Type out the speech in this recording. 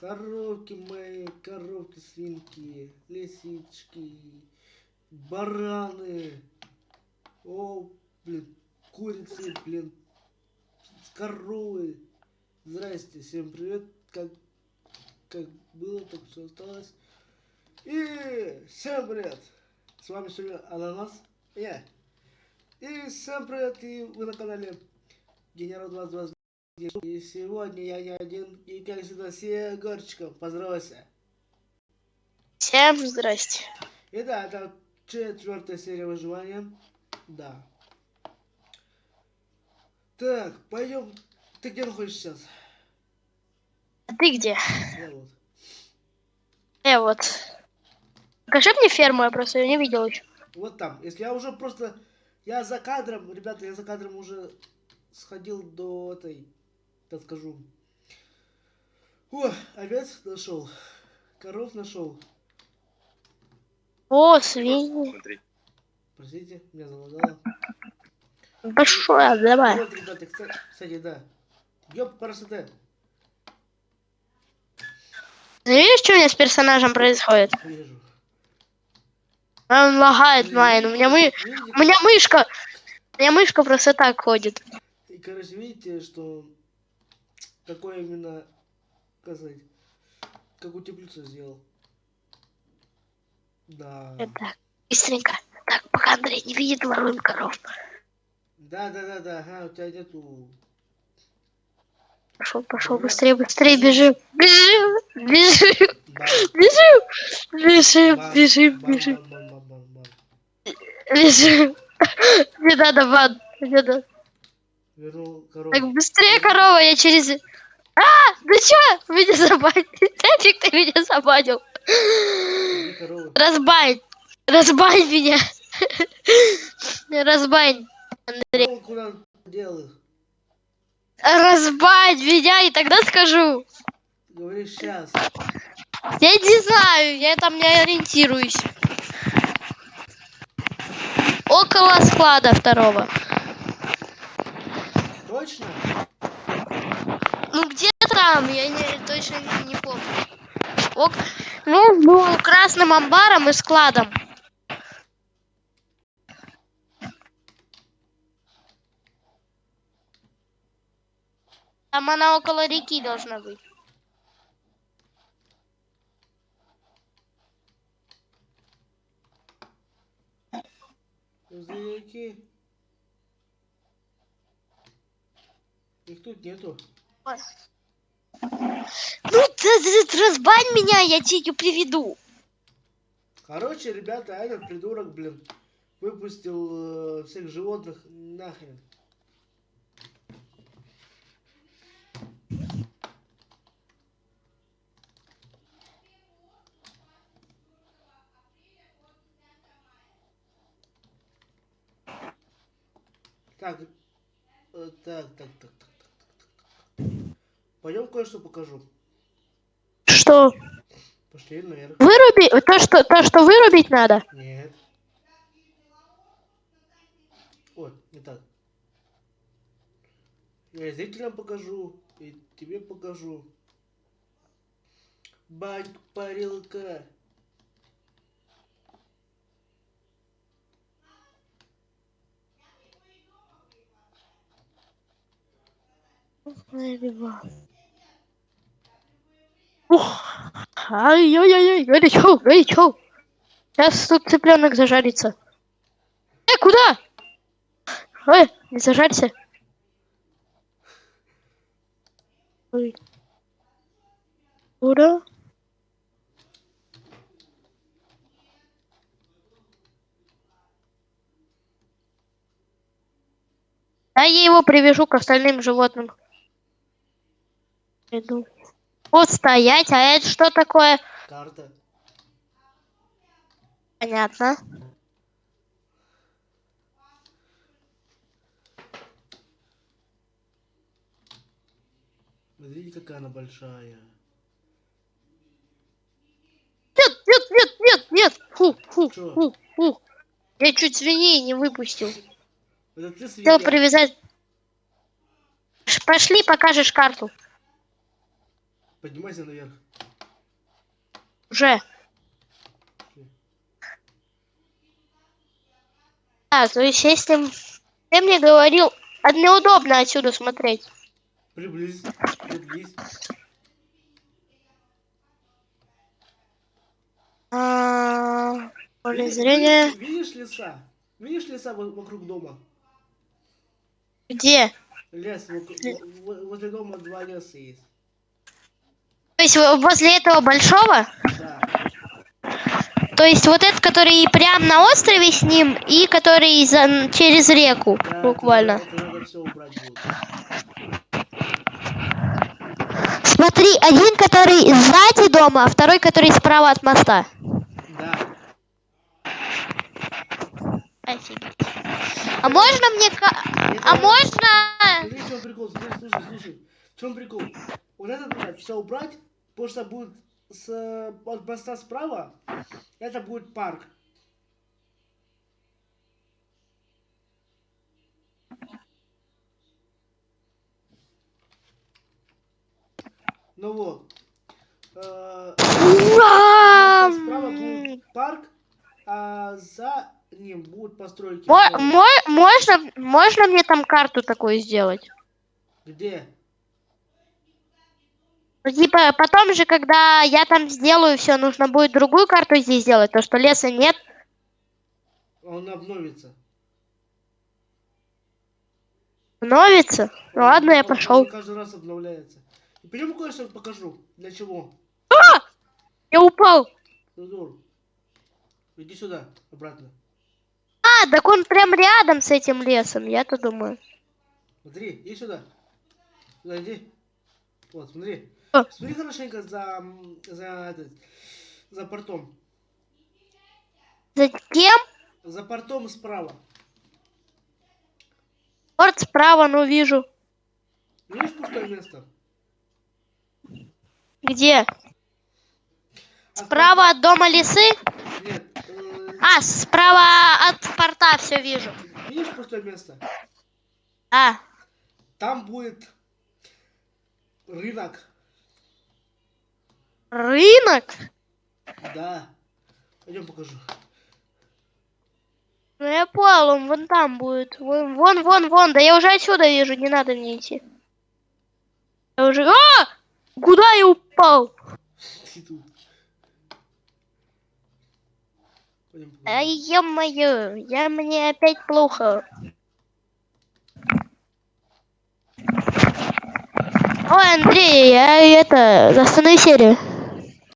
Коровки мои, коровки, свинки, лисички, бараны. О, блин, курицы, блин, коровы. Здрасте, всем привет. Как, как было, так все осталось. И всем привет. С вами сегодня Ананас. Я. И всем привет, и вы на канале Генерал 2020. И сегодня я не один, и как всегда с Егорчиком. Поздоровайся. Всем здрасте. И да, это четвертая серия выживания. Да. Так, пойдем. Ты где находишься сейчас? А ты где? Я вот. Я вот. Покажи мне ферму, я просто ее не видел еще. Вот там. Если я уже просто... Я за кадром, ребята, я за кадром уже сходил до этой, так скажу. О, овец нашел. Коров нашел. О, свиньи. Простите, меня залагало. Большое, давай. Вот, ребята, кстати, кстати, да. Ёп, красота. Ты видишь, что у меня с персонажем происходит? Вижу. Он лагает, Майн. У меня, мы... У меня мышка. У меня мышка просто так ходит. И, короче, видите, что какое именно, как сказать, какую теплицу сделал. Да. Так, быстренько. Так, пока Андрей не видит, воруем коров. Да, да, да, да, ага, у тебя нету. Пошел, пошел, быстрее, быстрее, бежим. Бежим, бежим, бежим, бежим, бежим, бежим, бежим. Не надо, ван, не надо. Вернул корову. Так, быстрее, корова, я через... А, ну чё? Меня забанил. Нафиг ты меня забанил. Разбань. Разбань меня. Разбань. Их? Разбань меня, и тогда скажу. Говоришь сейчас. Я не знаю, я там не ориентируюсь. Около склада второго. Точно? Ну где-то там, я не, точно не, не помню. Ок- Между красным амбаром и складом. Там она около реки должна быть. Зверяки. Их тут нету. Ну, ты- ты разбань меня, я тебе приведу. Короче, ребята, этот придурок, блин, выпустил э, всех животных нахрен. Так, э, так, так, так, так, так, так, так. Пойдем кое-что покажу. Что? Пошли наверх. Выруби, то что, то, что вырубить надо? Нет. Ой, не так. Я зрителям покажу, и тебе покажу. Батька парилка. Ух, ай-яй-яй, горячо, горячо. Сейчас тут цыпленок зажарится. Э, куда? Ой, не зажарься. Ой. Куда? Да я его привяжу к остальным животным. Иду. Вот стоять, а это что такое? Карта. Понятно. Смотрите, какая она большая. Нет, нет, нет, нет, нет. Что? Ух, ух. Я чуть свиней не выпустил. Это ты Хотел привязать. Пошли, покажешь карту. Поднимайся наверх. Уже. А, то есть если ты мне говорил, а неудобно отсюда смотреть. Приблизь. Приблизь. А, поле зрения. Видишь, леса? Видишь леса во- вокруг дома? Где? Лес, возле дома два леса есть. То есть во- возле этого большого? Да. То есть вот этот, который прям на острове с ним, и который за- через реку, да буквально. Смотри, один, который сзади дома, а второй, который справа от моста. Да. Офигеть. А можно мне... А можно... В чем прикол, смотри, слушай, слушай. В чем прикол? Вот это надо все убрать, потому что будет с, от моста справа, это будет парк. Ну вот. Э! Справа будет парк, а за ним будут постройки. Мо- мо- можно, можно мне там карту такую сделать? Где? Ну, Типа, потом же, когда я там сделаю все, нужно будет другую карту здесь сделать, то что леса нет. Он обновится. Становится. Ну ладно, я пошел. Он каждый раз обновляется. И пойдем кое-что покажу. Для чего? Я упал. Зазор. Иди сюда, обратно. А, так он прям рядом с этим лесом, я-то думаю. Смотри, иди сюда. Сюда иди. Вот, смотри. А. Смотри хорошенько за, за, этот, за портом. Затем За портом справа. порт справа, ну вижу. Видишь пустое место? Где? От Справа от дома лисы? Нет. э, А, справа от порта все вижу. видишь пустое место? А, Там будет рынок. Рынок? Да. Пойдем покажу. Ну я понял, он вон там будет. Вон, вон, вон, вон. Да я уже отсюда вижу, не надо мне идти. Я уже... А! Куда я упал? Ай, ё-моё, я мне опять плохо. Ой, Андрей, я это, останови серию.